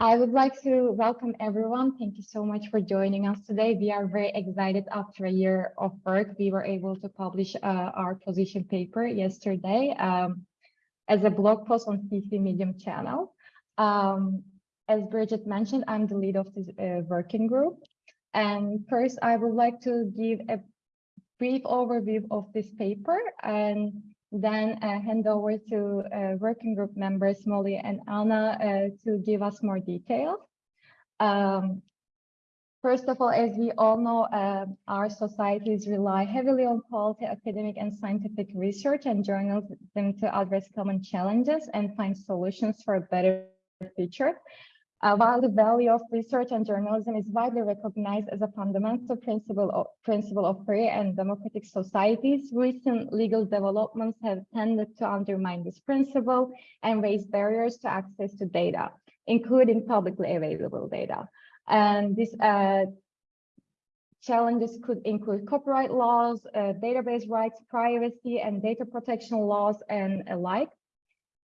I would like to welcome everyone. Thank you so much for joining us today. We are very excited after a year of work. We were able to publish uh, our position paper yesterday um, as a blog post on CC Medium channel. Um, as Bridget mentioned, I'm the lead of this uh, working group. And first, I would like to give a brief overview of this paper and then uh, hand over to uh, working group members Molly and Anna uh, to give us more details. Um, first of all, as we all know, uh, our societies rely heavily on quality academic and scientific research and journalism to address common challenges and find solutions for a better future. Uh, while the value of research and journalism is widely recognized as a fundamental principle of, principle of free and democratic societies, recent legal developments have tended to undermine this principle and raise barriers to access to data, including publicly available data. And these uh, challenges could include copyright laws, uh, database rights, privacy, and data protection laws, and alike.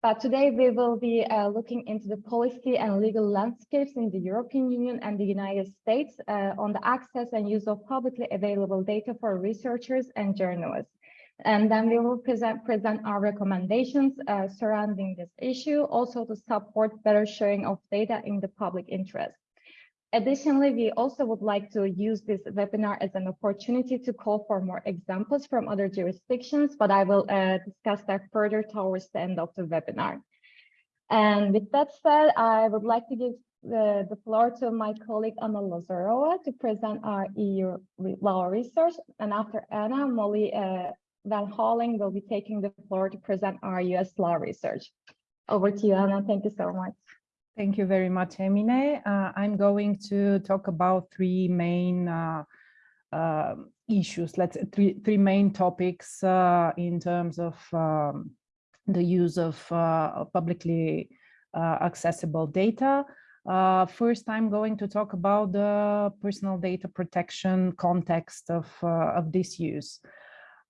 But today we will be uh, looking into the policy and legal landscapes in the European Union and the United States uh, on the access and use of publicly available data for researchers and journalists. And then we will present, present our recommendations uh, surrounding this issue, also to support better sharing of data in the public interest. Additionally, we also would like to use this webinar as an opportunity to call for more examples from other jurisdictions, but I will uh, discuss that further towards the end of the webinar. And with that said, I would like to give the, the floor to my colleague Anna Lazarova to present our EU law research. And after Anna, Molly uh, Van Houweling will be taking the floor to present our US law research. Over to you, Anna. Thank you so much. Thank you very much, Emine. Uh, I'm going to talk about three main uh, uh, issues, let's three, three main topics uh, in terms of um, the use of uh, publicly uh, accessible data. first, I'm going to talk about the personal data protection context of, of this use.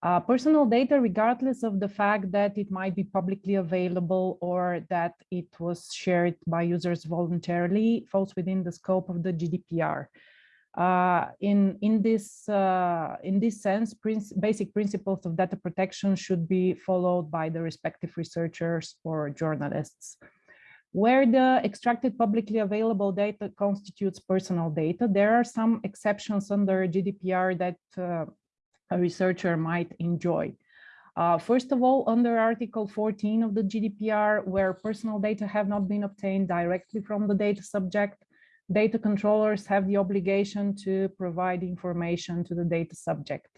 Uh, personal data, regardless of the fact that it might be publicly available or that it was shared by users voluntarily, falls within the scope of the GDPR. Uh, in in this uh, in this sense, basic principles of data protection should be followed by the respective researchers or journalists. Where the extracted publicly available data constitutes personal data, there are some exceptions under GDPR that uh, a researcher might enjoy. Uh, first of all, under Article 14 of the GDPR, where personal data have not been obtained directly from the data subject, data controllers have the obligation to provide information to the data subject.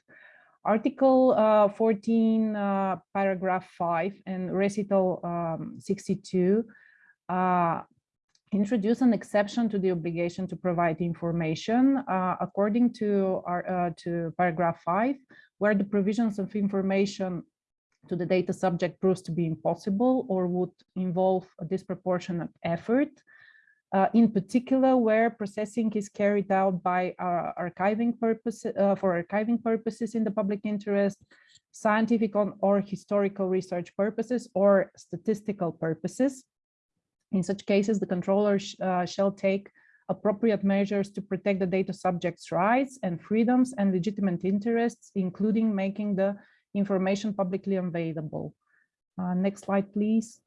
Article uh, 14, uh, paragraph 5 and recital um, 62 uh, introduce an exception to the obligation to provide information uh, according to our uh, to paragraph 5 where the provisions of information to the data subject proves to be impossible or would involve a disproportionate effort uh, in particular where processing is carried out by uh, archiving purposes uh, for archiving purposes in the public interest scientific or historical research purposes or statistical purposes in such cases, the controller sh uh, shall take appropriate measures to protect the data subject's rights and freedoms and legitimate interests, including making the information publicly available. Uh, next slide, please.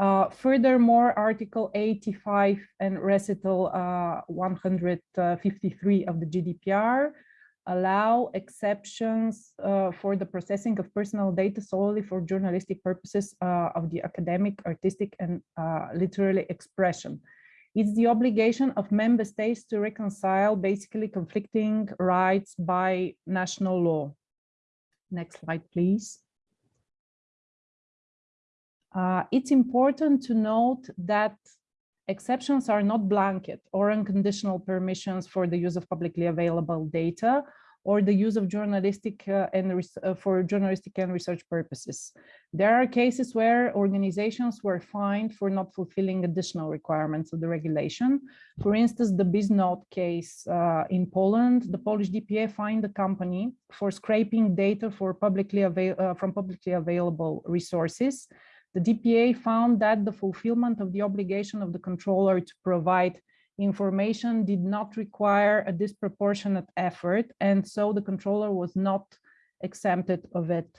Uh, furthermore, Article 85 and Recital uh, 153 of the GDPR allow exceptions uh, for the processing of personal data solely for journalistic purposes uh, of the academic, artistic, and uh, literary expression. It's the obligation of member states to reconcile basically conflicting rights by national law. Next slide, please. Uh, it's important to note that Exceptions are not blanket or unconditional permissions for the use of publicly available data or the use of journalistic uh, and uh, for journalistic and research purposes. There are cases where organizations were fined for not fulfilling additional requirements of the regulation. For instance, the Bisnode case uh, in Poland, the Polish DPA fined the company for scraping data for publicly uh, from publicly available resources The DPA found that the fulfillment of the obligation of the controller to provide information did not require a disproportionate effort, and so the controller was not exempted of it.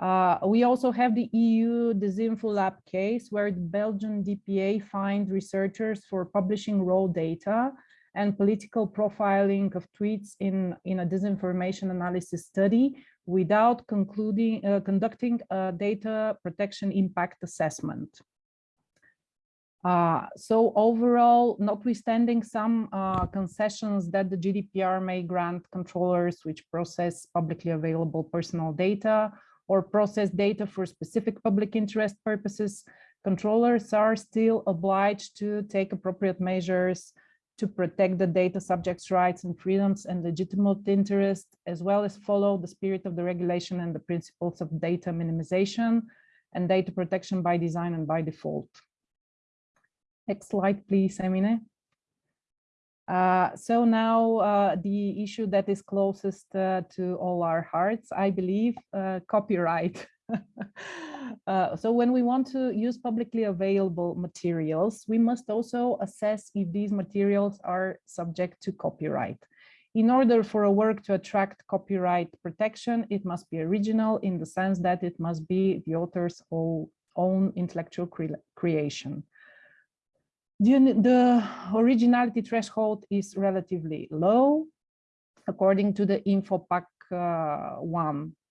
Uh, we also have the EU DisinfoLab case where the Belgian DPA fined researchers for publishing raw data and political profiling of tweets in, in a disinformation analysis study without concluding, uh, conducting a data protection impact assessment. Uh, so overall, notwithstanding some uh, concessions that the GDPR may grant controllers which process publicly available personal data or process data for specific public interest purposes, controllers are still obliged to take appropriate measures to protect the data subjects' rights and freedoms and legitimate interest, as well as follow the spirit of the regulation and the principles of data minimization and data protection by design and by default. Next slide, please, Emine. Uh, so now uh, the issue that is closest uh, to all our hearts, I believe, uh, copyright. Uh, so when we want to use publicly available materials, we must also assess if these materials are subject to copyright. In order for a work to attract copyright protection, it must be original in the sense that it must be the author's own intellectual cre creation. The, the originality threshold is relatively low, according to the Infopaq uh, 1 uh,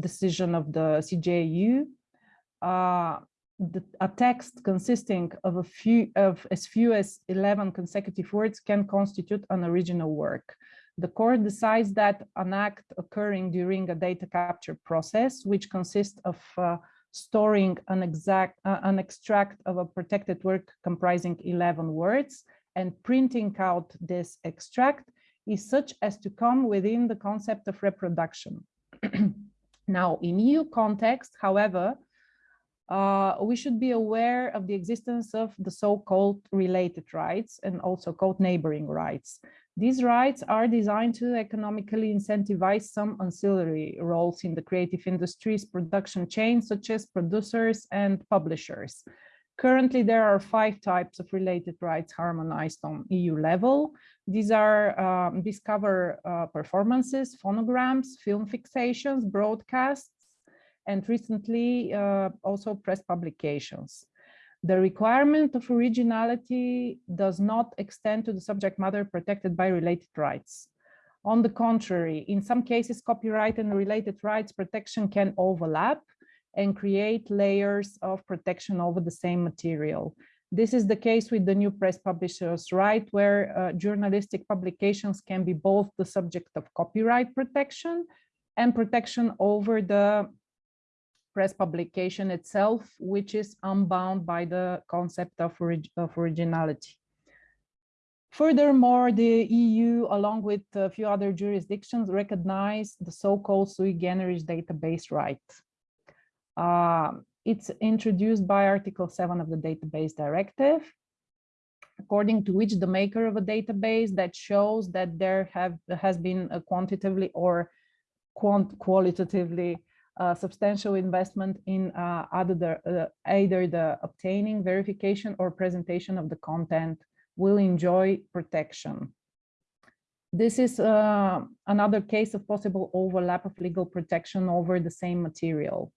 decision of the CJEU. Uh, the, a text consisting of a few of as few as 11 consecutive words can constitute an original work. The court decides that an act occurring during a data capture process, which consists of uh, storing an exact uh, an extract of a protected work comprising 11 words and printing out this extract is such as to come within the concept of reproduction. now, in EU context, however, uh, we should be aware of the existence of the so-called related rights and also called neighboring rights. These rights are designed to economically incentivize some ancillary roles in the creative industries production chain, such as producers and publishers. Currently, there are five types of related rights harmonized on EU level. These are um, discover uh, performances, phonograms, film fixations, broadcasts, and recently uh, also press publications. The requirement of originality does not extend to the subject matter protected by related rights. On the contrary, in some cases, copyright and related rights protection can overlap and create layers of protection over the same material. This is the case with the new press publishers right, where uh, journalistic publications can be both the subject of copyright protection and protection over the press publication itself, which is unbound by the concept of, orig of originality. Furthermore, the EU, along with a few other jurisdictions, recognize the so-called sui generis database right. Uh, it's introduced by Article 7 of the Database Directive, according to which the maker of a database that shows that there have has been a quantitatively or quant qualitatively uh, substantial investment in uh, either, the, uh, either the obtaining, verification, or presentation of the content will enjoy protection. This is uh, another case of possible overlap of legal protection over the same material.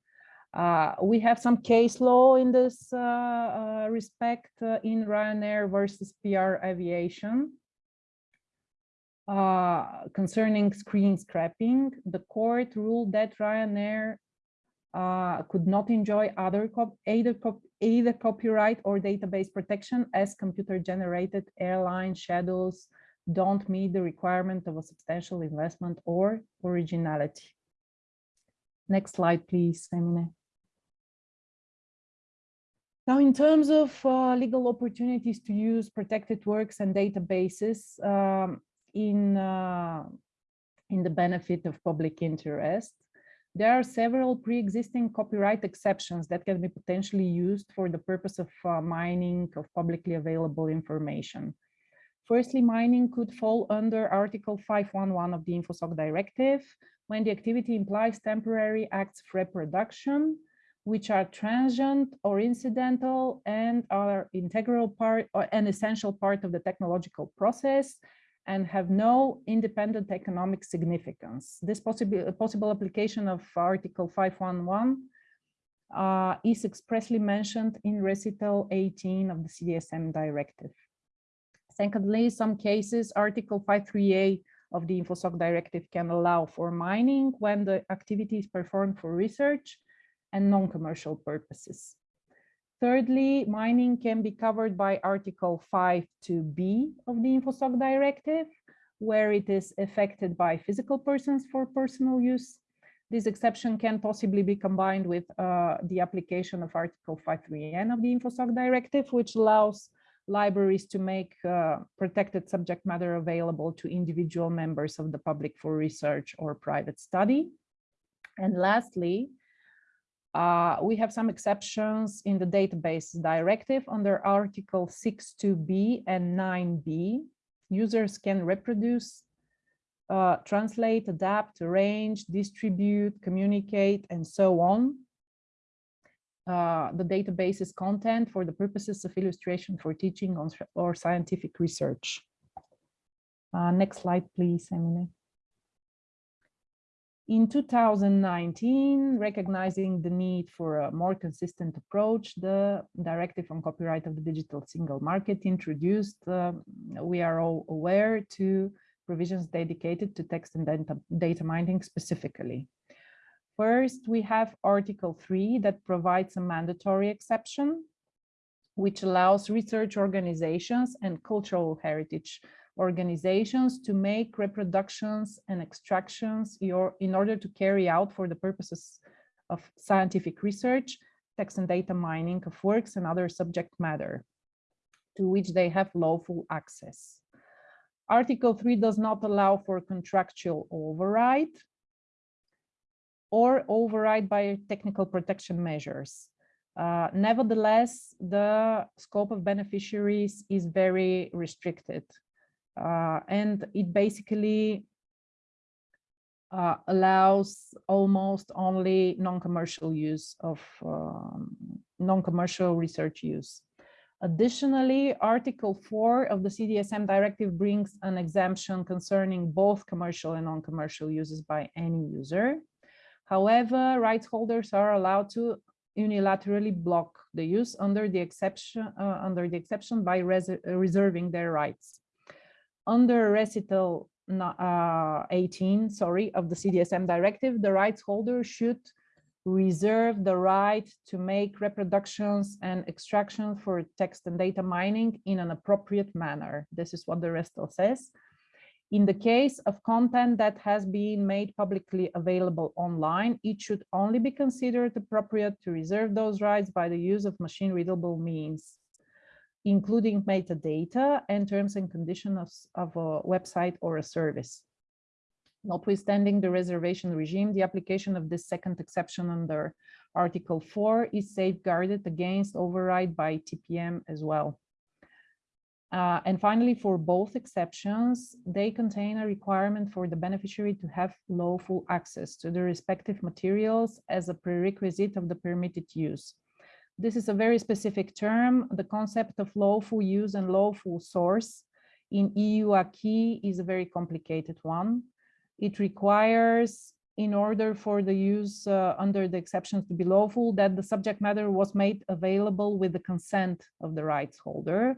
Uh, we have some case law in this uh, respect in Ryanair versus PR Aviation. Uh, concerning screen scraping, the court ruled that Ryanair uh, could not enjoy other cop either, cop either copyright or database protection as computer-generated airline schedules don't meet the requirement of a substantial investment or originality. Next slide, please, Emine. Now, in terms of uh, legal opportunities to use protected works and databases, um, in, uh, in the benefit of public interest. There are several pre-existing copyright exceptions that can be potentially used for the purpose of uh, mining of publicly available information. Firstly, mining could fall under Article 511 of the InfoSoc Directive when the activity implies temporary acts of reproduction which are transient or incidental and are integral part or an essential part of the technological process and have no independent economic significance. This possible, possible application of Article 511 uh, is expressly mentioned in recital 18 of the CDSM directive. Secondly, in some cases, Article 53A of the InfoSoc directive can allow for mining when the activity is performed for research and non-commercial purposes. Thirdly, mining can be covered by Article 5 to B of the InfoSoc directive, where it is affected by physical persons for personal use. This exception can possibly be combined with uh, the application of Article 5.3n of the InfoSoc directive, which allows libraries to make uh, protected subject matter available to individual members of the public for research or private study. And lastly, uh, we have some exceptions in the database directive under Article 6.2b and 9b. Users can reproduce, uh, translate, adapt, arrange, distribute, communicate, and so on. Uh, the database's content for the purposes of illustration for teaching or scientific research. Uh, next slide, please, Emily. In 2019, recognizing the need for a more consistent approach, the Directive on Copyright of the Digital Single Market introduced, uh, we are all aware, to provisions dedicated to text and data, data mining specifically. First, we have Article 3 that provides a mandatory exception, which allows research organizations and cultural heritage organizations to make reproductions and extractions in order to carry out for the purposes of scientific research, text and data mining of works and other subject matter to which they have lawful access. Article 3 does not allow for contractual override or override by technical protection measures. Uh, nevertheless, the scope of beneficiaries is very restricted uh, and it basically uh, allows almost only non-commercial use of um, non-commercial research use. Additionally, Article 4 of the CDSM directive brings an exemption concerning both commercial and non-commercial uses by any user. However, rights holders are allowed to unilaterally block the use under the exception uh, under the exception by res reserving their rights under recital uh, 18, sorry, of the CDSM directive, the rights holder should reserve the right to make reproductions and extractions for text and data mining in an appropriate manner. This is what the recital says. In the case of content that has been made publicly available online, it should only be considered appropriate to reserve those rights by the use of machine readable means including metadata and terms and conditions of, a website or a service. Notwithstanding the reservation regime, the application of this second exception under Article 4 is safeguarded against override by TPM as well. Uh, and finally, for both exceptions, they contain a requirement for the beneficiary to have lawful access to the respective materials as a prerequisite of the permitted use. This is a very specific term. The concept of lawful use and lawful source in EU acquis is a very complicated one. It requires, in order for the use uh, under the exceptions to be lawful, that the subject matter was made available with the consent of the rights holder.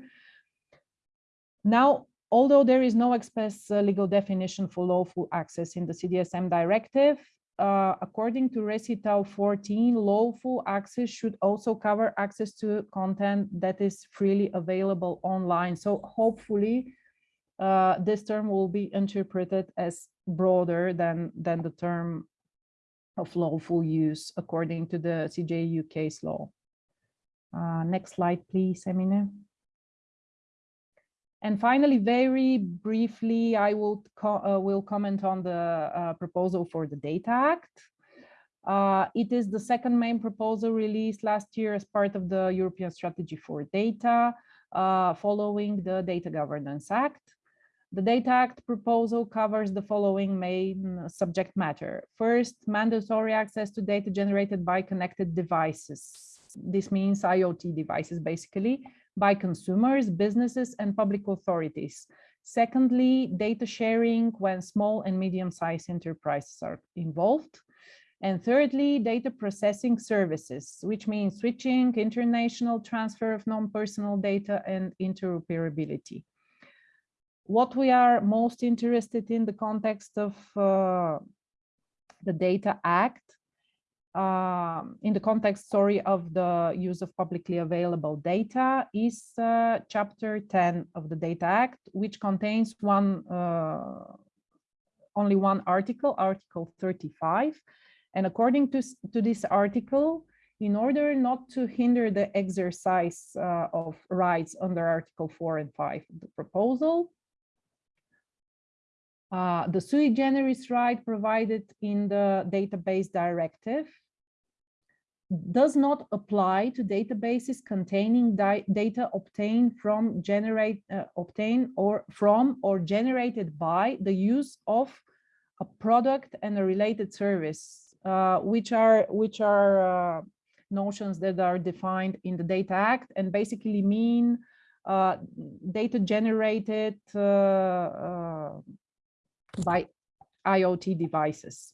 Now, although there is no express uh, legal definition for lawful access in the CDSM directive, uh, according to Recital 14, lawful access should also cover access to content that is freely available online. So hopefully uh, this term will be interpreted as broader than, than the term of lawful use according to the CJEU case law. Uh, next slide, please, Emine. And finally, very briefly, I will, co uh, will comment on the uh, proposal for the Data Act. Uh, it is the second main proposal released last year as part of the European Strategy for Data, uh, following the Data Governance Act. The Data Act proposal covers the following main subject matter. First, mandatory access to data generated by connected devices. This means IoT devices, basically, by consumers, businesses, and public authorities. Secondly, data sharing when small and medium-sized enterprises are involved. And thirdly, data processing services, which means switching, international transfer of non-personal data and interoperability. What we are most interested in the context of uh, the Data Act, uh, in the context, sorry, of the use of publicly available data is uh, chapter 10 of the Data Act, which contains one, uh, only one article, article 35, and according to, to this article, in order not to hinder the exercise uh, of rights under Article 4 and 5 of the proposal, uh, the sui generis right provided in the database directive does not apply to databases containing data obtained from generate uh, obtained or from or generated by the use of a product and a related service uh, which are which are uh, notions that are defined in the Data Act and basically mean uh, data generated uh, uh, by IoT devices.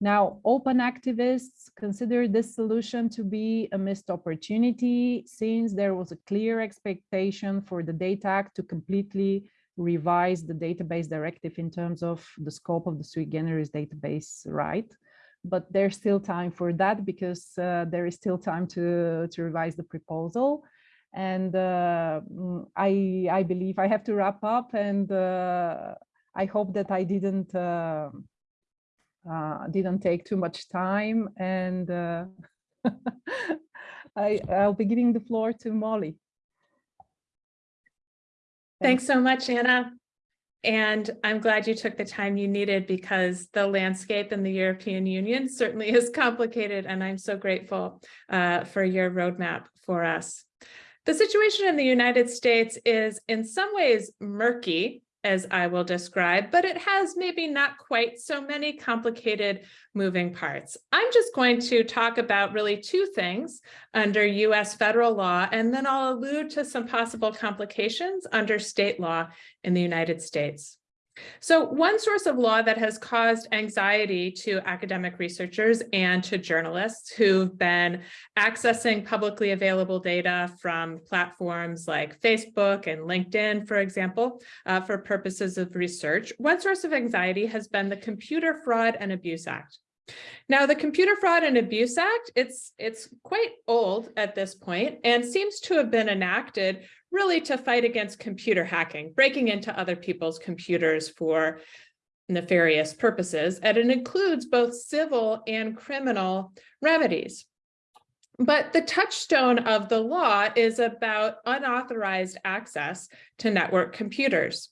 Now, open activists consider this solution to be a missed opportunity since there was a clear expectation for the Data Act to completely revise the database directive in terms of the scope of the sui generis database right? But there's still time for that because uh, there is still time to to revise the proposal. And uh, mm, i i believe i have to wrap up and uh, i hope that i didn't uh, didn't take too much time and uh, I, I'll be giving the floor to Molly. Thanks so much, Anna. And I'm glad you took the time you needed because the landscape in the European Union certainly is complicated and I'm so grateful uh, for your roadmap for us. The situation in the United States is in some ways murky as I will describe, but it has maybe not quite so many complicated moving parts. I'm just going to talk about really two things under US federal law, and then I'll allude to some possible complications under state law in the United States. So one source of law that has caused anxiety to academic researchers and to journalists who've been accessing publicly available data from platforms like Facebook and LinkedIn, for example, uh, for purposes of research, one source of anxiety has been the Computer Fraud and Abuse Act. Now, the Computer Fraud and Abuse Act, it's, it's quite old at this point and seems to have been enacted really to fight against computer hacking, breaking into other people's computers for nefarious purposes, and it includes both civil and criminal remedies. But the touchstone of the law is about unauthorized access to network computers.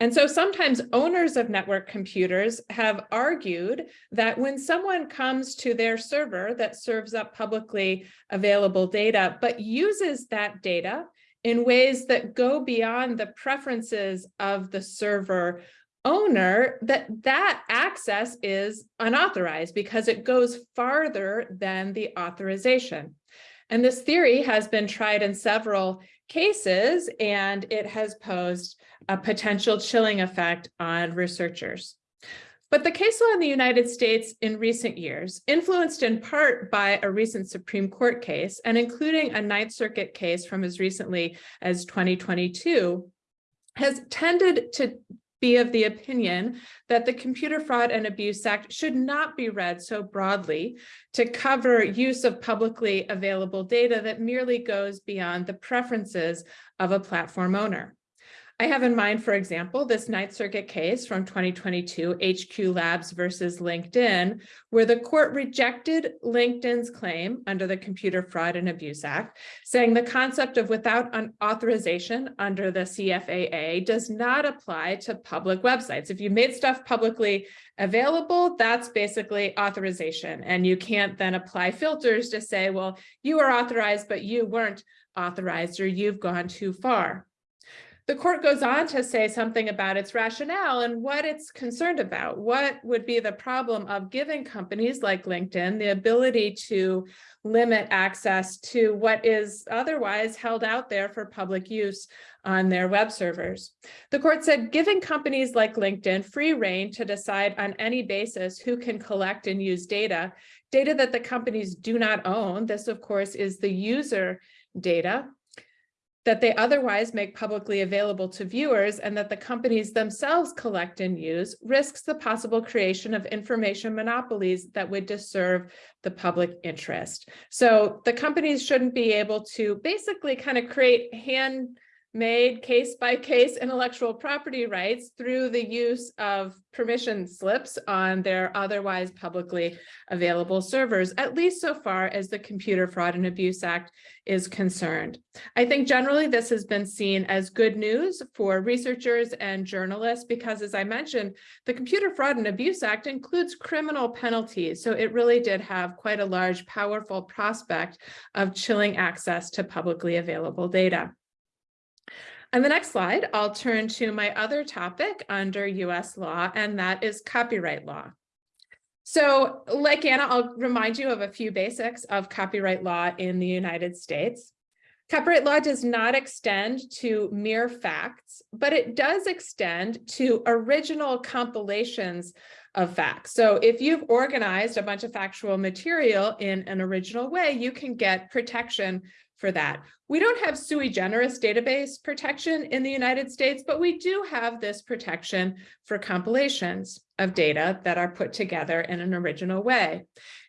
And so sometimes owners of network computers have argued that when someone comes to their server that serves up publicly available data, but uses that data in ways that go beyond the preferences of the server owner, that that access is unauthorized because it goes farther than the authorization. And this theory has been tried in several cases, and it has posed a potential chilling effect on researchers. But the case law in the United States in recent years, influenced in part by a recent Supreme Court case and including a Ninth Circuit case from as recently as 2022, has tended to be of the opinion that the Computer Fraud and Abuse Act should not be read so broadly to cover use of publicly available data that merely goes beyond the preferences of a platform owner. I have in mind, for example, this Ninth Circuit case from 2022, hiQ Labs versus LinkedIn, where the court rejected LinkedIn's claim under the Computer Fraud and Abuse Act, saying the concept of without an authorization under the CFAA does not apply to public websites. If you made stuff publicly available, that's basically authorization. And you can't then apply filters to say, well, you are authorized, but you weren't authorized or you've gone too far. The court goes on to say something about its rationale and what it's concerned about. What would be the problem of giving companies like LinkedIn the ability to limit access to what is otherwise held out there for public use on their web servers. The court said giving companies like LinkedIn free reign to decide on any basis who can collect and use data, data that the companies do not own. This, of course, is the user data that they otherwise make publicly available to viewers and that the companies themselves collect and use risks the possible creation of information monopolies that would disserve the public interest. So the companies shouldn't be able to basically kind of create hand made case by case intellectual property rights through the use of permission slips on their otherwise publicly available servers, at least so far as the Computer Fraud and Abuse Act is concerned. I think generally this has been seen as good news for researchers and journalists because, as I mentioned, the Computer Fraud and Abuse Act includes criminal penalties. So it really did have quite a large, powerful prospect of chilling access to publicly available data. On the next slide, I'll turn to my other topic under US law, and that is copyright law. So like Anna, I'll remind you of a few basics of copyright law in the United States. Copyright law does not extend to mere facts, but it does extend to original compilations of facts. So if you've organized a bunch of factual material in an original way, you can get protection for that. We don't have sui generis database protection in the United States, but we do have this protection for compilations of data that are put together in an original way.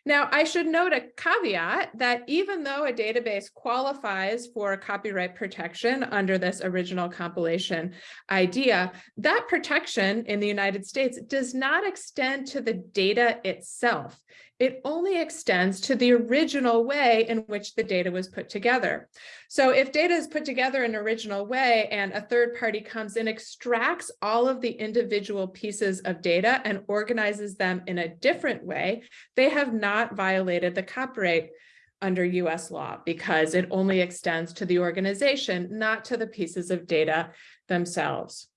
Now, I should note a caveat that even though a database qualifies for copyright protection under this original compilation idea, that protection in the United States does not extend to the data itself it only extends to the original way in which the data was put together. So if data is put together in an original way and a third party comes in, extracts all of the individual pieces of data and organizes them in a different way, they have not violated the copyright under US law because it only extends to the organization, not to the pieces of data themselves.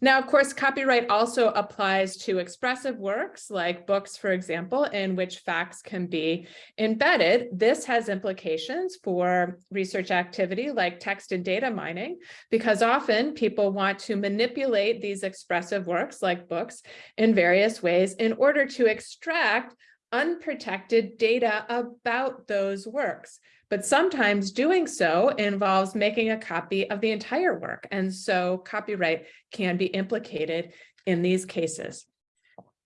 Now, of course, copyright also applies to expressive works like books, for example, in which facts can be embedded. This has implications for research activity like text and data mining, because often people want to manipulate these expressive works like books in various ways in order to extract unprotected data about those works. But sometimes doing so involves making a copy of the entire work. And so copyright can be implicated in these cases.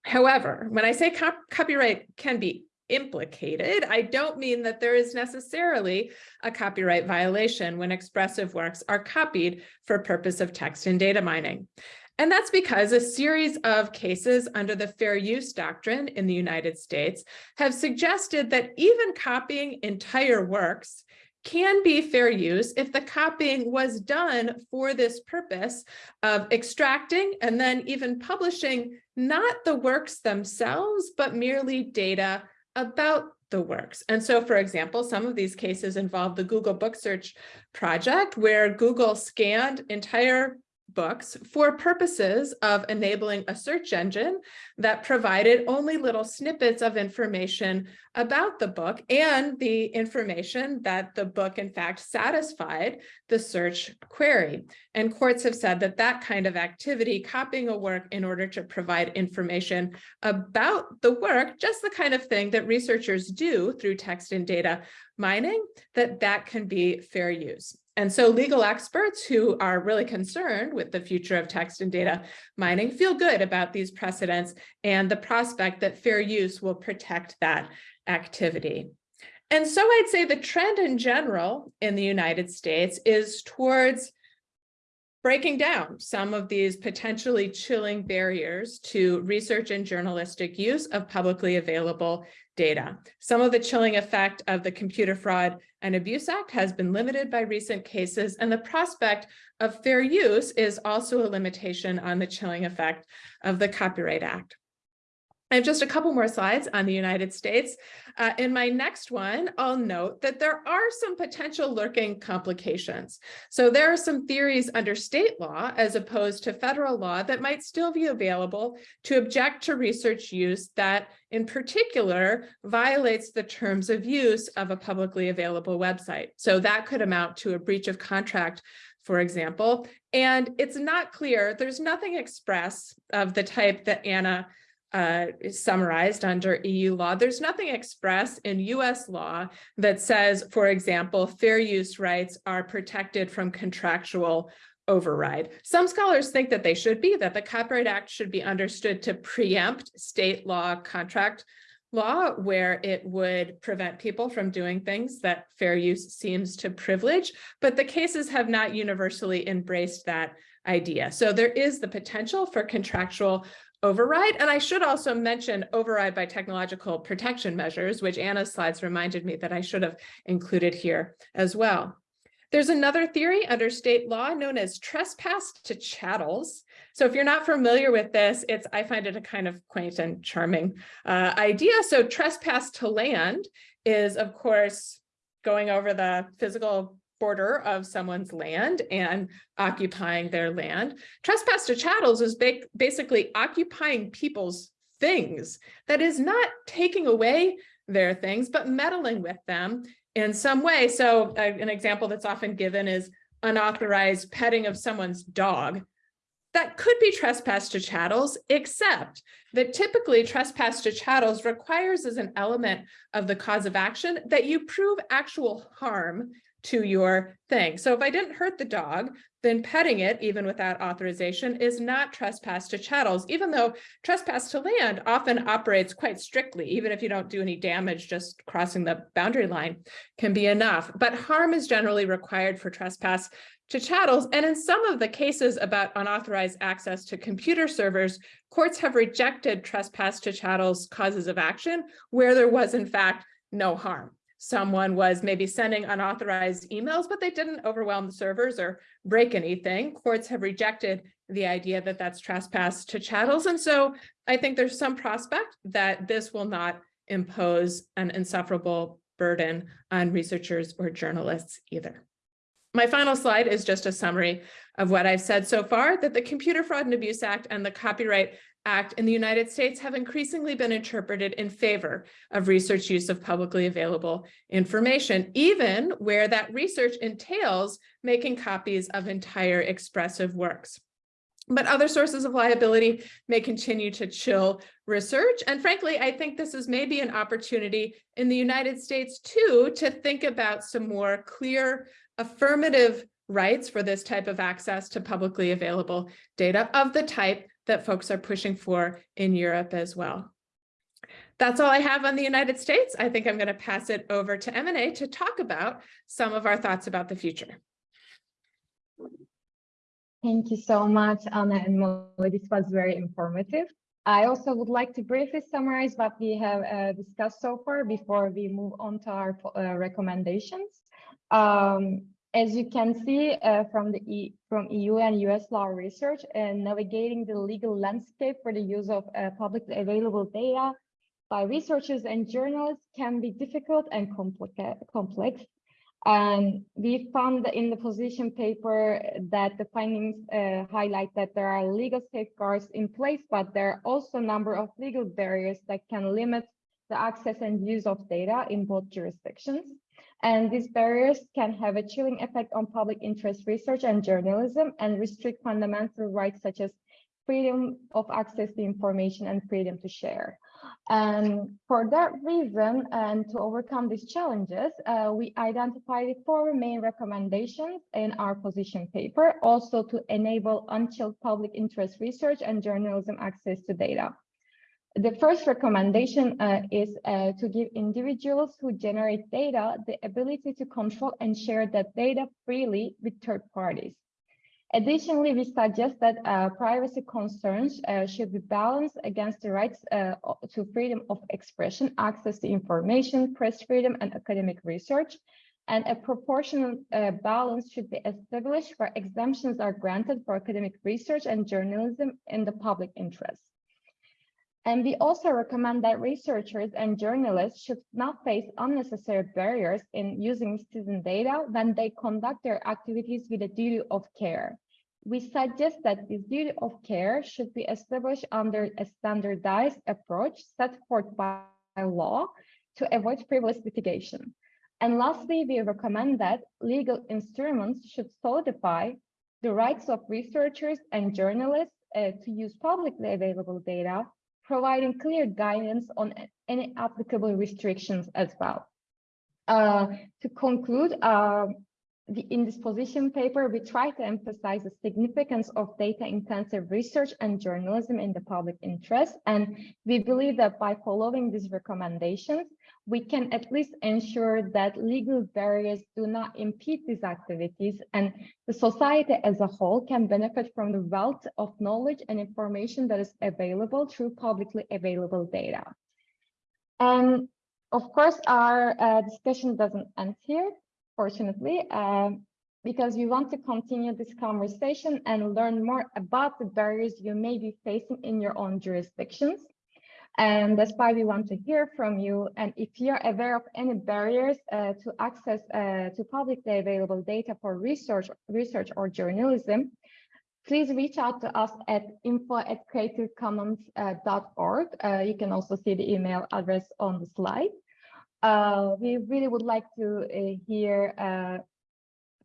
However, when I say cop copyright can be implicated, I don't mean that there is necessarily a copyright violation when expressive works are copied for purpose of text and data mining. And that's because a series of cases under the fair use doctrine in the United States have suggested that even copying entire works can be fair use if the copying was done for this purpose of extracting and then even publishing not the works themselves, but merely data about the works. And so, for example, some of these cases involve the Google Book Search project where Google scanned entire books for purposes of enabling a search engine that provided only little snippets of information about the book and the information that the book in fact satisfied the search query. And courts have said that that kind of activity, copying a work in order to provide information about the work, just the kind of thing that researchers do through text and data mining, that that can be fair use. And so legal experts who are really concerned with the future of text and data mining feel good about these precedents and the prospect that fair use will protect that activity. And so I'd say the trend in general in the United States is towards breaking down some of these potentially chilling barriers to research and journalistic use of publicly available data. Some of the chilling effect of the Computer Fraud and Abuse Act has been limited by recent cases, and the prospect of fair use is also a limitation on the chilling effect of the Copyright Act. Just a couple more slides on the United States. Uh, in my next one, I'll note that there are some potential lurking complications. So there are some theories under state law as opposed to federal law that might still be available to object to research use that in particular violates the terms of use of a publicly available website. So that could amount to a breach of contract for example, and it's not clear, there's nothing express of the type that Anna uh, summarized under EU law. There's nothing express in US law that says, for example, fair use rights are protected from contractual override. Some scholars think that they should be, that the Copyright Act should be understood to preempt state law contract law where it would prevent people from doing things that fair use seems to privilege, but the cases have not universally embraced that idea. So there is the potential for contractual override. And I should also mention override by technological protection measures, which Anna's slides reminded me that I should have included here as well. There's another theory under state law known as trespass to chattels. So if you're not familiar with this, it's I find it a kind of quaint and charming uh, idea. So trespass to land is, of course, going over the physical of someone's land and occupying their land. Trespass to chattels is ba basically occupying people's things. That is not taking away their things, but meddling with them in some way. So uh, an example that's often given is unauthorized petting of someone's dog. That could be trespass to chattels, except that typically trespass to chattels requires as an element of the cause of action that you prove actual harm to your thing. So if I didn't hurt the dog, then petting it, even without authorization, is not trespass to chattels, even though trespass to land often operates quite strictly, even if you don't do any damage, just crossing the boundary line can be enough. But harm is generally required for trespass to chattels. And in some of the cases about unauthorized access to computer servers, courts have rejected trespass to chattels causes of action where there was in fact no harm someone was maybe sending unauthorized emails, but they didn't overwhelm the servers or break anything. Courts have rejected the idea that that's trespass to chattels. And so I think there's some prospect that this will not impose an insufferable burden on researchers or journalists either. My final slide is just a summary of what I've said so far, that the Computer Fraud and Abuse Act and the Copyright Act in the United States have increasingly been interpreted in favor of research use of publicly available information, even where that research entails making copies of entire expressive works. But other sources of liability may continue to chill research. And frankly, I think this is maybe an opportunity in the United States too, to think about some more clear affirmative rights for this type of access to publicly available data of the type that folks are pushing for in Europe as well. That's all I have on the United States. I think I'm going to pass it over to Emine to talk about some of our thoughts about the future. Thank you so much, Anna and Molly. This was very informative. I also would like to briefly summarize what we have uh, discussed so far before we move on to our uh, recommendations. Um, as you can see uh, from the e from EU and US law research and navigating the legal landscape for the use of uh, publicly available data by researchers and journalists can be difficult and complex. And we found in the position paper that the findings uh, highlight that there are legal safeguards in place, but there are also a number of legal barriers that can limit the access and use of data in both jurisdictions. And these barriers can have a chilling effect on public interest research and journalism and restrict fundamental rights such as freedom of access to information and freedom to share. And for that reason, and to overcome these challenges, uh, we identified four main recommendations in our position paper, also to enable unchilled public interest research and journalism access to data. The first recommendation uh, is uh, to give individuals who generate data the ability to control and share that data freely with third parties. Additionally, we suggest that uh, privacy concerns uh, should be balanced against the rights uh, to freedom of expression, access to information, press freedom, and academic research. And a proportional uh, balance should be established where exemptions are granted for academic research and journalism in the public interest. And we also recommend that researchers and journalists should not face unnecessary barriers in using citizen data when they conduct their activities with a duty of care. We suggest that this duty of care should be established under a standardized approach set forth by law to avoid frivolous litigation. And lastly, we recommend that legal instruments should solidify the rights of researchers and journalists uh, to use publicly available data providing clear guidance on any applicable restrictions as well. Uh, to conclude, uh, the, in this position paper, we try to emphasize the significance of data-intensive research and journalism in the public interest. And we believe that by following these recommendations, we can at least ensure that legal barriers do not impede these activities and the society as a whole can benefit from the wealth of knowledge and information that is available through publicly available data. And of course, our uh, discussion doesn't end here, fortunately, um, because we want to continue this conversation and learn more about the barriers you may be facing in your own jurisdictions. And that's why we want to hear from you. And if you're aware of any barriers uh, to access uh, to publicly available data for research, research or journalism, please reach out to us at info at creativecommons.org. Uh, you can also see the email address on the slide. Uh, we really would like to uh, hear uh,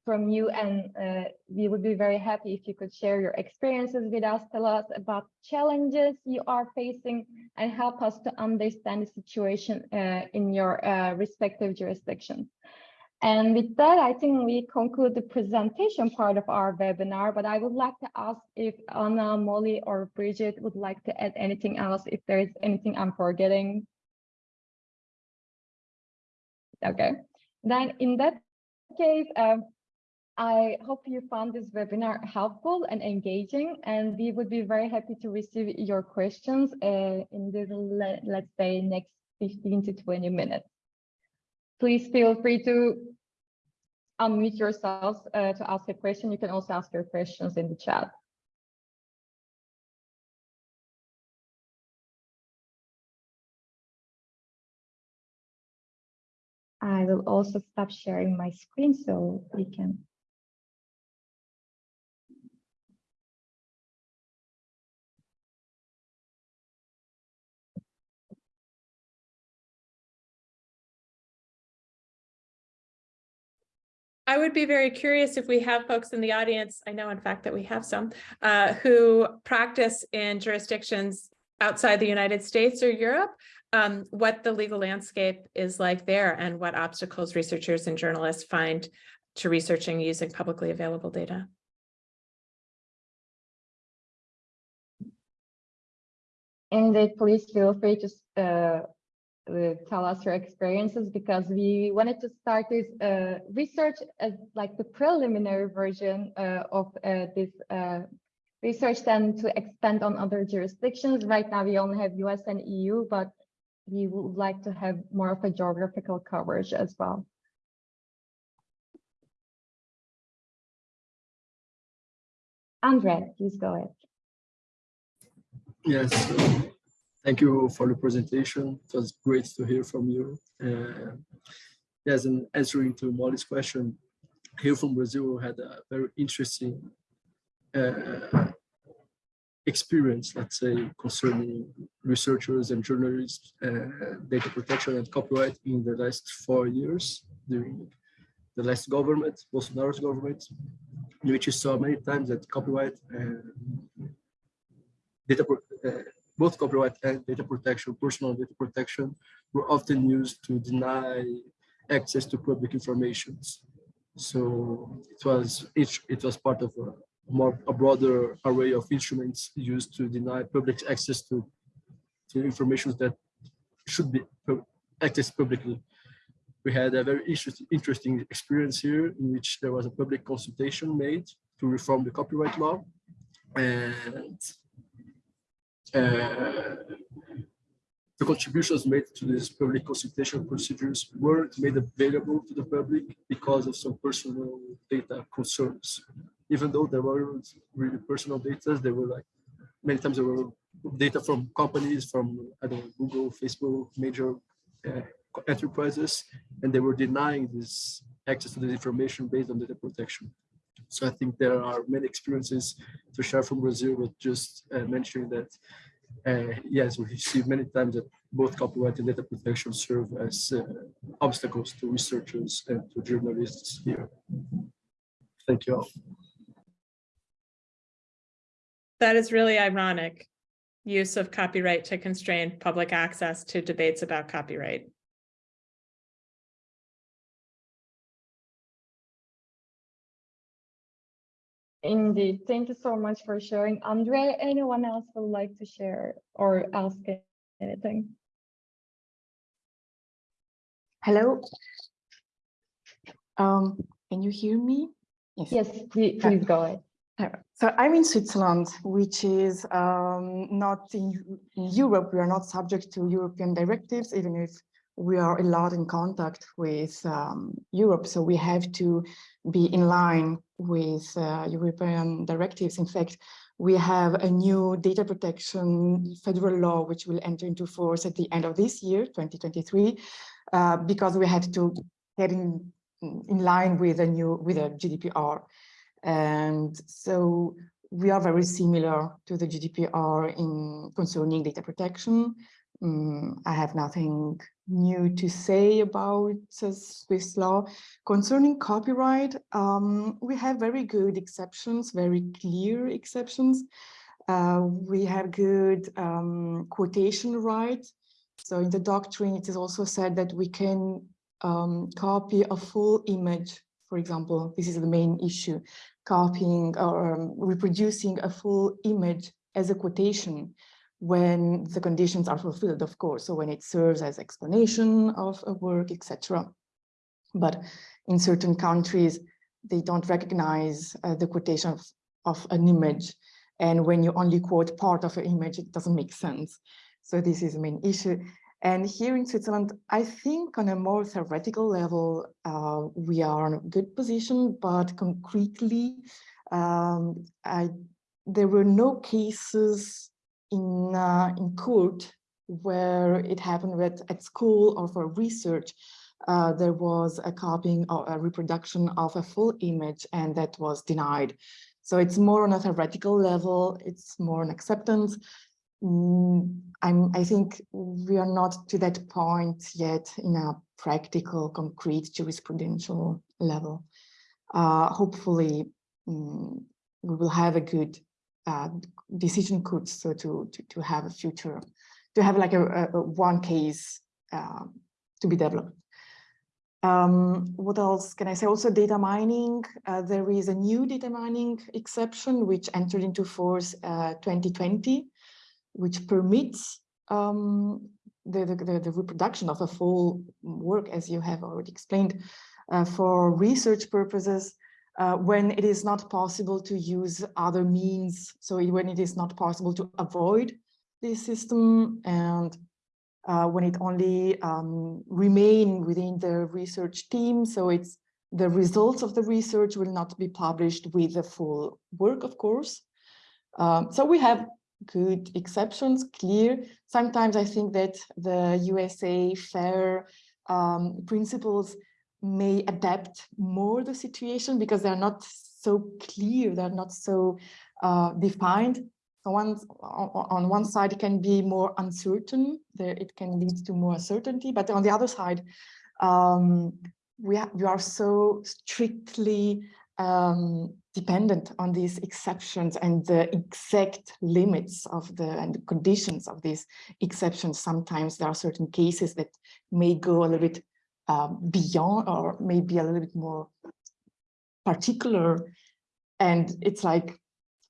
from you and uh, we would be very happy if you could share your experiences with us, tell us about challenges you are facing and help us to understand the situation uh, in your uh, respective jurisdictions. And with that, I think we conclude the presentation part of our webinar, but I would like to ask if Anna, Molly, or Bridget would like to add anything else, if there is anything I'm forgetting. Okay, then in that case, um, I hope you found this webinar helpful and engaging, and we would be very happy to receive your questions uh, in the, let's say, next 15 to 20 minutes. Please feel free to unmute yourselves uh, to ask a question. You can also ask your questions in the chat. I will also stop sharing my screen so we can I would be very curious if we have folks in the audience, I know in fact that we have some, uh, who practice in jurisdictions outside the United States or Europe, um, what the legal landscape is like there and what obstacles researchers and journalists find to researching using publicly available data. And please feel free to uh, uh, tell us your experiences because we wanted to start this uh, research as like the preliminary version uh, of uh, this uh, research then to expand on other jurisdictions. Right now we only have US and EU, but we would like to have more of a geographical coverage as well. Andre, please go ahead. Yes, Thank you for the presentation. It was great to hear from you. Uh, yes, and answering to Molly's question, here from Brazil had a very interesting uh, experience, let's say, concerning researchers and journalists, uh, data protection and copyright in the last four years during the last government, Bolsonaro's government, in which you saw many times that copyright and data uh, both copyright and data protection, personal data protection, were often used to deny access to public information. So it was each it was part of a more a broader array of instruments used to deny public access to to information that should be accessed publicly. We had a very interesting experience here in which there was a public consultation made to reform the copyright law and uh, the contributions made to these public consultation procedures weren't made available to the public because of some personal data concerns. Even though there weren't really personal data, there were like, many times there were data from companies from I don't know, Google, Facebook, major uh, enterprises, and they were denying this access to this information based on data protection. So I think there are many experiences to share from Brazil, but just uh, mentioning that, uh, yes, we see many times that both copyright and data protection serve as uh, obstacles to researchers and to journalists here. Thank you all. That is really ironic. Use of copyright to constrain public access to debates about copyright. Indeed. Thank you so much for sharing. Andre, anyone else would like to share or ask anything? Hello. Um, can you hear me? Yes, please, please go ahead. So I'm in Switzerland, which is um, not in, in Europe. We are not subject to European directives, even if we are a lot in contact with um, Europe. So we have to be in line with uh, European directives. In fact, we have a new data protection federal law, which will enter into force at the end of this year, 2023, uh, because we had to get in, in line with a new, with a GDPR. And so we are very similar to the GDPR in concerning data protection. Mm, I have nothing new to say about Swiss law. Concerning copyright, um, we have very good exceptions, very clear exceptions. Uh, we have good um, quotation right. So in the doctrine, it is also said that we can um, copy a full image for example, this is the main issue, copying or um, reproducing a full image as a quotation when the conditions are fulfilled, of course, so when it serves as explanation of a work, etc. But in certain countries, they don't recognize uh, the quotation of, of an image. And when you only quote part of an image, it doesn't make sense. So this is the main issue. And here in Switzerland, I think on a more theoretical level, uh, we are in a good position, but concretely, um, I, there were no cases in, uh, in court where it happened with, at school or for research, uh, there was a copying or a reproduction of a full image and that was denied. So it's more on a theoretical level, it's more an acceptance. Mm, I'm, I think we are not to that point yet in a practical, concrete jurisprudential level. Uh, hopefully, mm, we will have a good uh, decision could so to, to to have a future, to have like a, a, a one case uh, to be developed. Um, what else can I say? Also data mining. Uh, there is a new data mining exception which entered into force uh, 2020 which permits um, the, the, the, reproduction of a full work, as you have already explained, uh, for research purposes, uh, when it is not possible to use other means. So when it is not possible to avoid this system and uh, when it only um, remain within the research team. So it's the results of the research will not be published with the full work, of course. Um, so we have good exceptions, clear. Sometimes I think that the USA FAIR um, principles may adapt more the situation because they're not so clear, they're not so uh, defined. So one, on one side, it can be more uncertain, there, it can lead to more certainty, but on the other side, um, we, we are so strictly um, dependent on these exceptions and the exact limits of the and the conditions of these exceptions. Sometimes there are certain cases that may go a little bit um, beyond or maybe a little bit more particular. And it's like,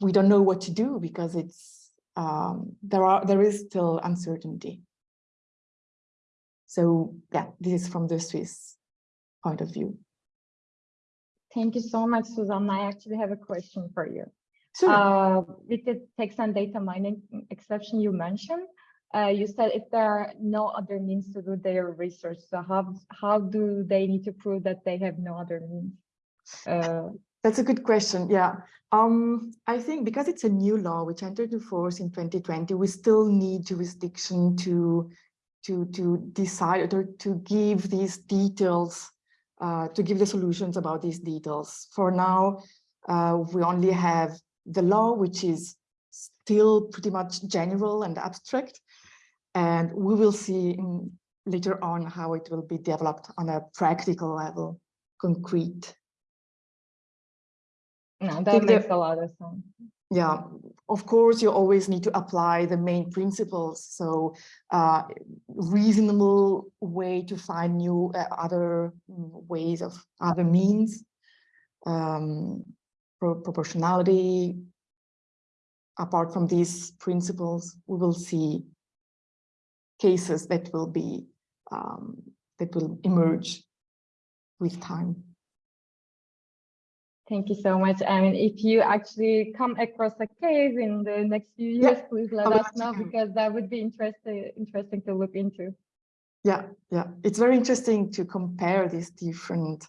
we don't know what to do because it's um, there are there is still uncertainty. So yeah, this is from the Swiss point of view. Thank you so much, Susan. I actually have a question for you. Sure. Uh, with the text and data mining exception you mentioned, uh, you said if there are no other means to do their research, so how how do they need to prove that they have no other means? Uh, That's a good question. Yeah. Um, I think because it's a new law which entered into force in 2020, we still need jurisdiction to to to decide or to give these details, uh, to give the solutions about these details. For now, uh, we only have the law, which is still pretty much general and abstract, and we will see in, later on how it will be developed on a practical level, concrete. No, that the- makes a lot of sense. Yeah, of course, you always need to apply the main principles. So uh, reasonable way to find new uh, other mm, ways of other means, um, pro proportionality. Apart from these principles, we will see cases that will be um, that will emerge with time. Thank you so much. I mean, if you actually come across a case in the next few Yeah, years, please let us know know. because that would be interesting, interesting to look into. Yeah, yeah, it's very interesting to compare these different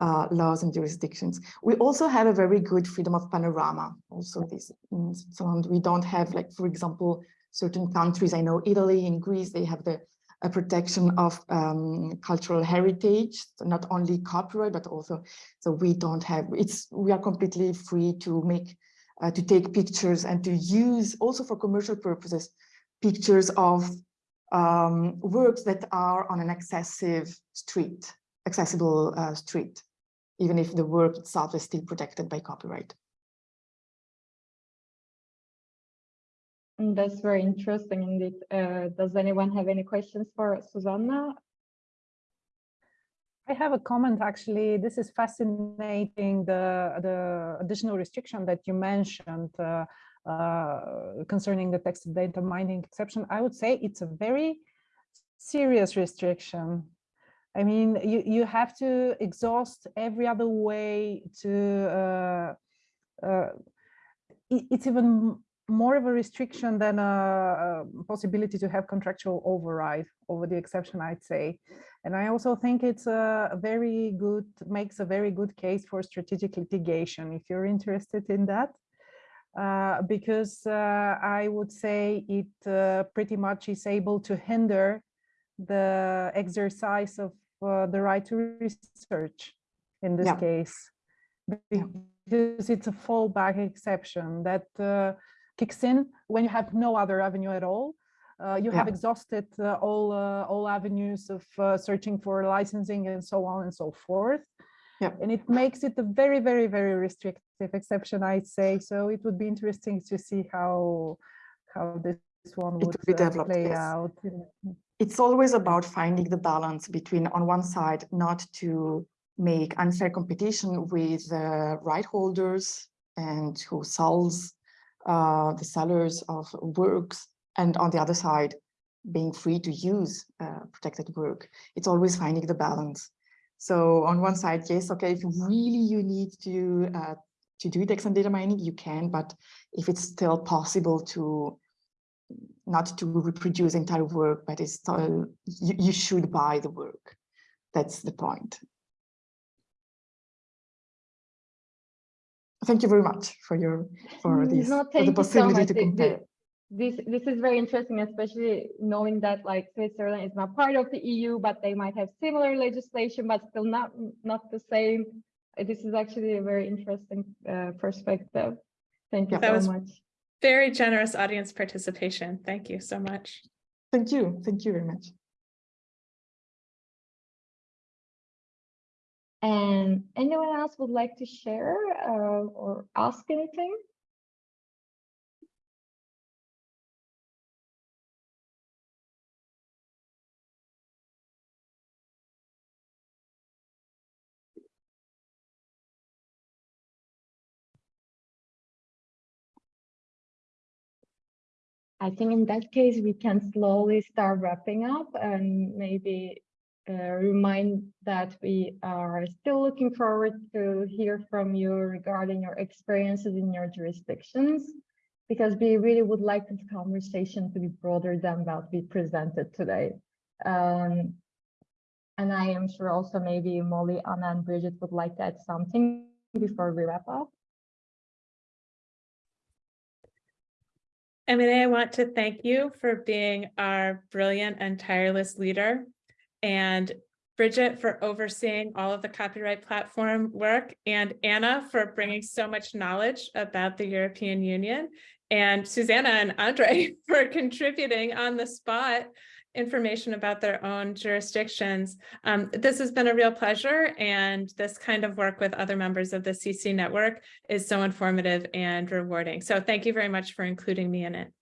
uh, laws and jurisdictions. We also have a very good freedom of panorama. Also, this in Switzerland, we don't have, like, for example, certain countries. I know Italy and Greece, they have the a protection of um, cultural heritage, so not only copyright, but also, so we don't have, it's, we are completely free to make, uh, to take pictures and to use also for commercial purposes, pictures of um, works that are on an accessive street, accessible uh, street, even if the work itself is still protected by copyright. That's very interesting indeed. Uh, does anyone have any questions for Susanna? I have a comment, actually. This is fascinating, the, the additional restriction that you mentioned uh, uh, concerning the text data mining exception. I would say it's a very serious restriction. I mean, you, you have to exhaust every other way to, uh, uh, it- it's even more of a restriction than a, a possibility to have contractual override over the exception, I'd say. And I also think it's a very good, makes a very good case for strategic litigation, if you're interested in that. Uh, because uh, I would say it uh, pretty much is able to hinder the exercise of uh, the right to research in this Yeah. case. Because it's a fallback exception that uh, kicks in when you have no other avenue at all. Uh, you have exhausted uh, all uh, all avenues of uh, searching for licensing and so on and so forth. Yeah. And it makes it a very, very, very restrictive exception, I'd say. So it would be interesting to see how how this one would be uh, developed, play yes. out. It's always about finding the balance between, on one side, not to make unfair competition with uh, right holders and who sells uh, the sellers of works, and on the other side, being free to use uh, protected work. It's always finding the balance. So on one side, yes, okay, if really you need to uh, to do text and data mining, you can, but if it's still possible to not to reproduce entire work, but it's still, you, you should buy the work. That's the point. Thank you very much for your, for Mm, this, No, for the thank you so possibility much. to Th- th- compare. This, this is very interesting, especially knowing that like Switzerland is not part of the EU, but they might have similar legislation, but still not, not the same. This is actually a very interesting uh, perspective. Thank you Yeah. That so was- much. Very generous audience participation. Thank you so much. Thank you. Thank you very much. And anyone else would like to share uh, or ask anything? I think in that case, we can slowly start wrapping up and maybe remind that we are still looking forward to hear from you regarding your experiences in your jurisdictions, because we really would like this conversation to be broader than what we presented today. Um, and I am sure also maybe Molly, Anna, and Bridget would like to add something before we wrap up? Emine, I want to thank you for being our brilliant and tireless leader. And Bridget for overseeing all of the copyright platform work and Anna for bringing so much knowledge about the European Union. And Susanna and Andre for contributing on the spot information about their own jurisdictions. Um, this has been a real pleasure and this kind of work with other members of the CC network is so informative and rewarding. So thank you very much for including me in it.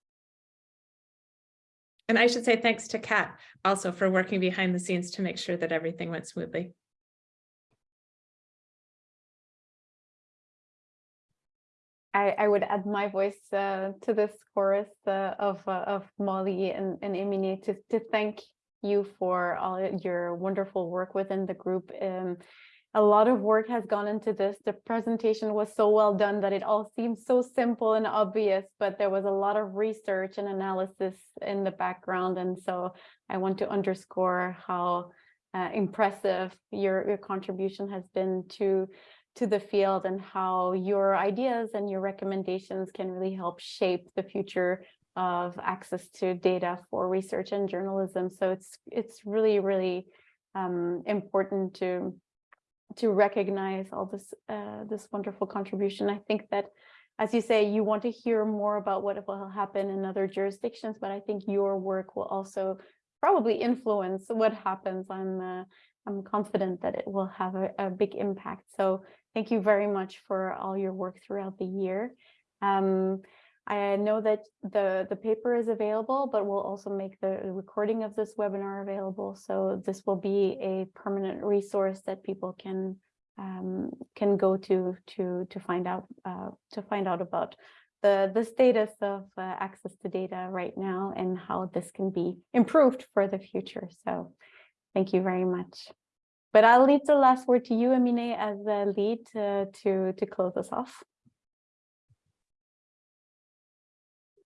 And I should say thanks to Kat also for working behind the scenes to make sure that everything went smoothly. I, I would add my voice uh, to this chorus uh, of uh, of Molly and, and Emine to, to thank you for all your wonderful work within the group. Um, a lot of work has gone into this. The presentation was so well done that it all seems so simple and obvious, but there was a lot of research and analysis in the background. And so I want to underscore how uh, impressive your, your contribution has been to to the field and how your ideas and your recommendations can really help shape the future of access to data for research and journalism. So it's it's really, really um, important to to recognize all this uh, this wonderful contribution. I think that, as you say, you want to hear more about what will happen in other jurisdictions, but I think your work will also probably influence what happens. I'm uh, I'm confident that it will have a, a big impact. So Thank you very much for all your work throughout the year. Um, I know that the, the paper is available, but we'll also make the recording of this webinar available. So this will be a permanent resource that people can um, can go to to to find out uh, to find out about the the status of uh, access to data right now and how this can be improved for the future. So thank you very much. But I'll leave the last word to you, Emine, as the lead uh, to, to close us off.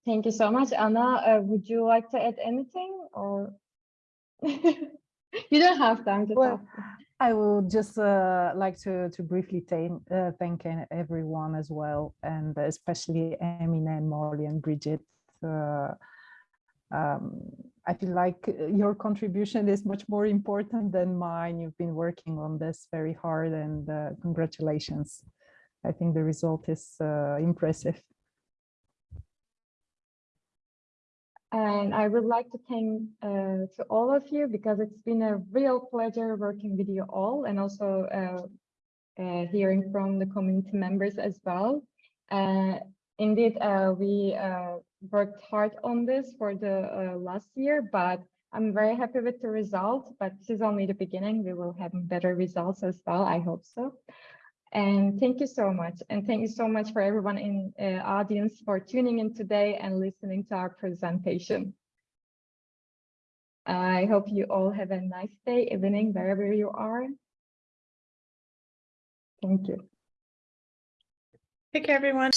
Thank you so much, Anna. Uh, would you like to add anything or? you don't have time to Well, talk. I would just uh, like to, to briefly thank, uh, thank everyone as well, and especially Emine and Molly and Bridget. Uh, um, I feel like your contribution is much more important than mine. You've been working on this very hard and uh, congratulations. I think the result is uh, impressive. And I would like to thank uh, to all of you because it's been a real pleasure working with you all and also uh, uh, hearing from the community members as well. indeed, we worked hard on this for the uh, last year, but I'm very happy with the result, but this is only the beginning. We will have better results as well. I hope so. And thank you so much. And thank you so much for everyone in uh, audience for tuning in today and listening to our presentation. I hope you all have a nice day, evening, wherever you are. Thank you. Take care, everyone.